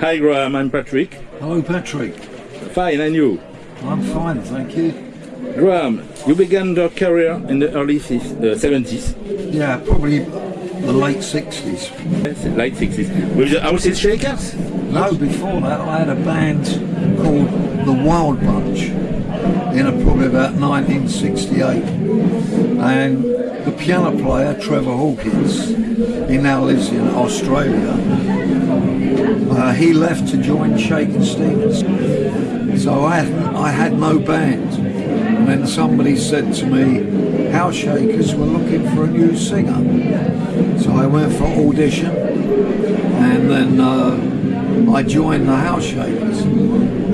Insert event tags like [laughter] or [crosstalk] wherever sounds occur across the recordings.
Hi Graham, I'm Patrick. Hello, Patrick. Fine, and you? I'm fine, thank you. Graham, you began your career in the early uh, 70s, Yeah, probably the late 60s. yes, late 60s, with the Houses Shakers? No, before that, I had a band called The Wild Bunch in a, probably about 1968. And the piano player, Trevor Hawkins, he now lives in Australia. Uh, he left to join Shakin' Stevens. So I had, I had no band. And then somebody said to me, House Shakers were looking for a new singer. So I went for audition and then uh, I joined the House Shakers.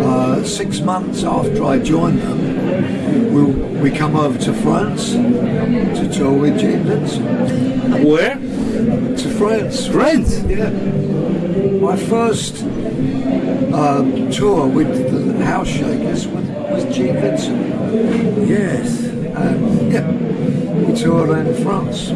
Uh, six months after I joined them, we, we come over to France to tour with Vincent. Where? To France. France. Yeah. My first uh, tour with the House Shakers was, was Gene Vincent. Yes. And yeah, we toured in France,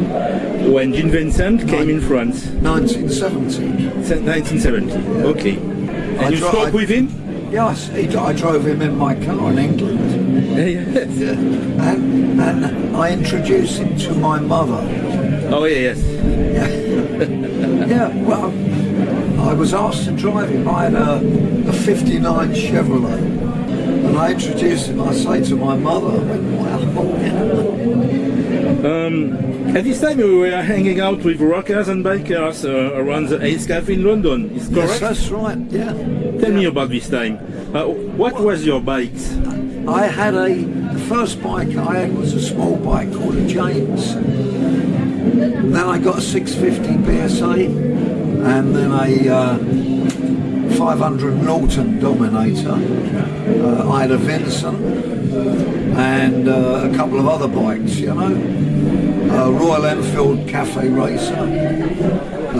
When Gene Vincent came in France, 1970. se- 1970. Okay. And I you spoke I- with him? Yes, he, I drove him in my car in England. yes. Yeah. And, and I introduced him to my mother. Oh yeah, yes. Yeah, [laughs] well, I was asked to drive him. I had a, a 59 Chevrolet. And I introduced him, I say to my mother, I went, wow. [laughs] Um, at this time we were hanging out with rockers and bikers uh, around the Ace Cafe in London. Is Yes, correct? that's right, yeah. Tell me about this time. Uh, what was your bike? I had a, the first bike I had was a small bike called a James. Then I got a 650 BSA and then a uh, 500 Norton Dominator. Uh, I had a Vincent and uh, a couple of other bikes, you know. Uh, Royal Enfield Cafe Racer,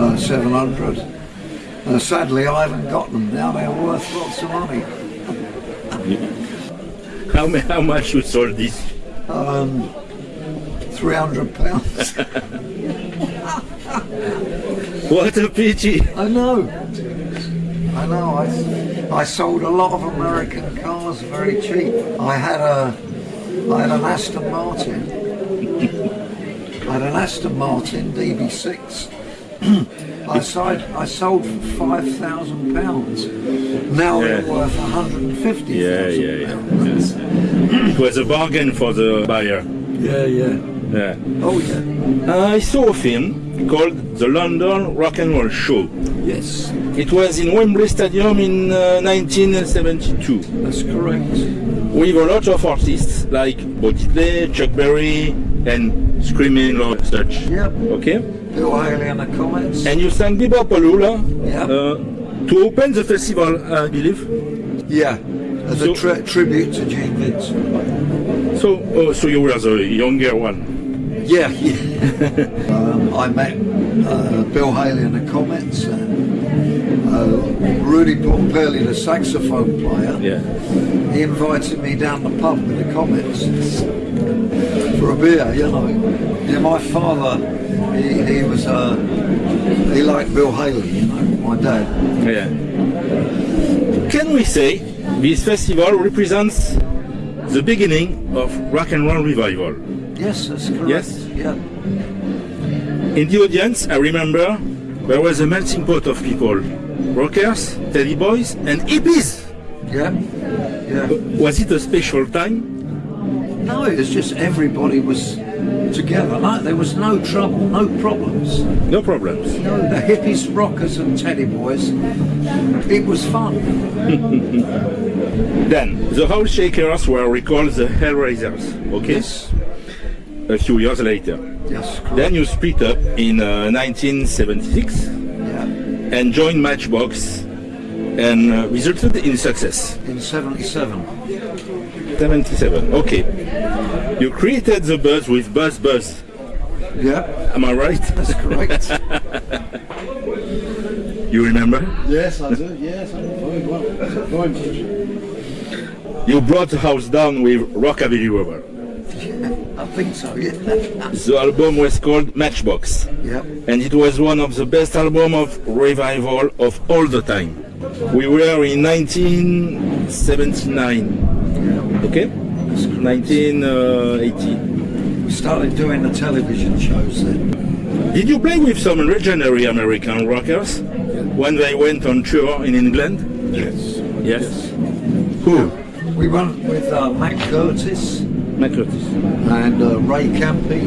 uh, 700. Uh, sadly, I haven't got them now. They're worth lots of money. [laughs] How, how much you sold this? Um, 300 pounds. [laughs] [laughs] What a pity! I know. I know. I, I sold a lot of American cars very cheap. I had a, I had an Aston Martin. I had an Aston Martin DB6. [clears throat] I sold, I sold for five thousand pounds. Now Yeah. they're worth one hundred and fifty Yeah, yeah, yeah. pounds. It was a bargain for the buyer. Yeah, yeah. Yeah. Oh yeah. I saw a film called The London Rock and Roll Show. Yes, It was in Wembley Stadium in uh, 1972 that's correct. with a lot of artists like Bo Diddley, Chuck Berry, and Screaming Lord Sutch. Yep. Okay? Bill Haley and the Comets. And you sang Be-Bop-A-Lula Yeah. uh, to open the festival, I believe. Yeah, as So- a tri- tribute to Gene Vincent. So, oh, so you were the younger one. Yeah, yeah. [laughs] um, I met uh, Bill Haley in the Comets and uh, Rudy Pompilli, the saxophone player. Yeah. He invited me down the pub with the Comets for a beer, you know. Yeah, my father, he, he was, uh, he liked Bill Haley, you know, my dad. Yeah. Can we say this festival represents the beginning of rock and roll revival? Yes, that's correct. Yes? Yeah. In the audience, I remember there was a melting pot of people rockers, teddy boys, and hippies. Yeah. Yeah. Was it a special time? No, it's just everybody was together. No, there was no trouble, no problems. No problems. No, the hippies, rockers, and teddy boys. It was fun. [laughs] Then, the House Shakers were recalled the Hellraisers, okay? Yes. A few years later. Yes. Correct. Then you split up in uh, 1976 yeah. and joined Matchbox and uh, resulted in success. In '77. 77, okay. You created the buzz with Buzz Buzz, Yeah. am I right? That's correct. [laughs] You remember? yes, I do. Yes, I do. Very well. You brought the house down with Rockabilly Rebel. I think so. Yeah. The album was called Matchbox, yeah. and it was one of the best albums of revival of all the time. We were in 1979. Okay? 1980. We started doing the television shows then. Did you play with some legendary American rockers when they went on tour in England? Yes. Yes. Who? We went with uh, Mac Curtis Mac Curtis. and uh, Ray Campi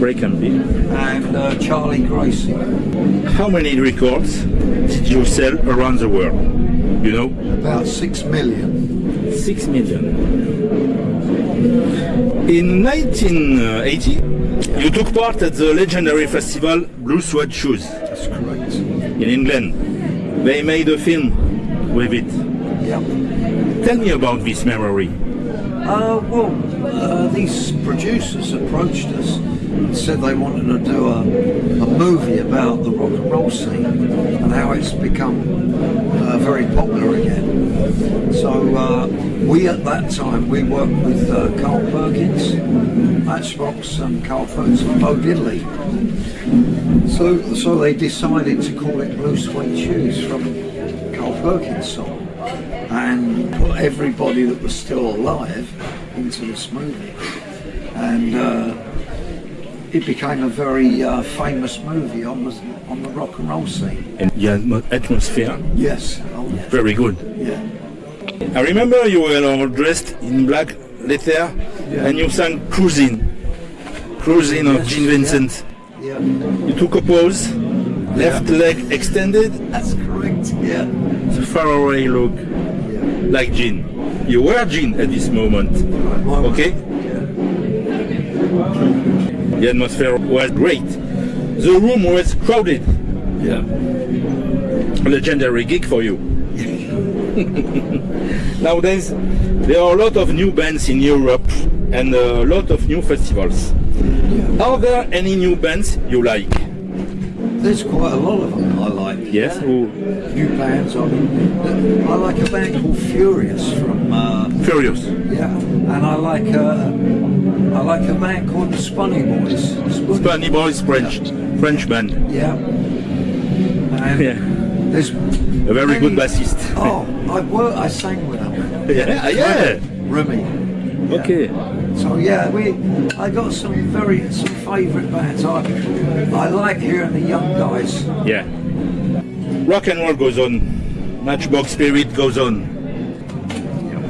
Ray Campi. and uh, Charlie Gracie. How many records did you sell around the world? You know? About six million. Six million. In 1980, you took part at the legendary festival Blue Suede Shoes That's correct. in England. They made a film with it. Yeah. Tell me about this memory. Uh, well, uh, these producers approached us and said they wanted to do a, a movie about the rock and roll scene and how it's become uh, very popular again. So uh, we at that time we worked with uh, Carl Perkins, Matchbox, and Carl Perkins and Bo Diddley. So, so they decided to call it Blue Suede Shoes from Carl Perkins song and put everybody that was still alive into this movie. And uh, it became a very uh, famous movie on the, on the rock and roll scene. And the atmo- atmosphere, Yes. Oh, yes. very good. Yeah. I remember you were all dressed in black leather and you sang Cruising. Cruising of Yes, Gene Vincent. Yeah. You took a pose, left leg extended, That's correct. Yeah. the faraway look, Yeah. like Gene. You were Gene at this moment. Okay? Yeah. The atmosphere was great. The room was crowded. Yeah. Legendary gig for you. [laughs] Nowadays, there are a lot of new bands in Europe and a lot of new festivals. Are there any new bands you like? There's quite a lot of them I like. Yes? Who? New bands. I mean, I like a band called Furious from. Uh, Furious. yeah. And I like a, I like a band called the Spunyboys. Spunny Boys French. French band. Yeah. And Yeah. there's A very good bassist. Oh, I work. I sang with them. [laughs] Yeah, yeah. Remy. Okay. So yeah, we. I got some very some favourite bands. I I like hearing the young guys. Yeah. Rock and roll goes on. Matchbox spirit goes on.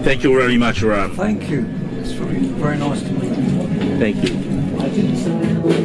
Thank you very much, Ram. Thank you. It's very very nice to meet you. Thank you.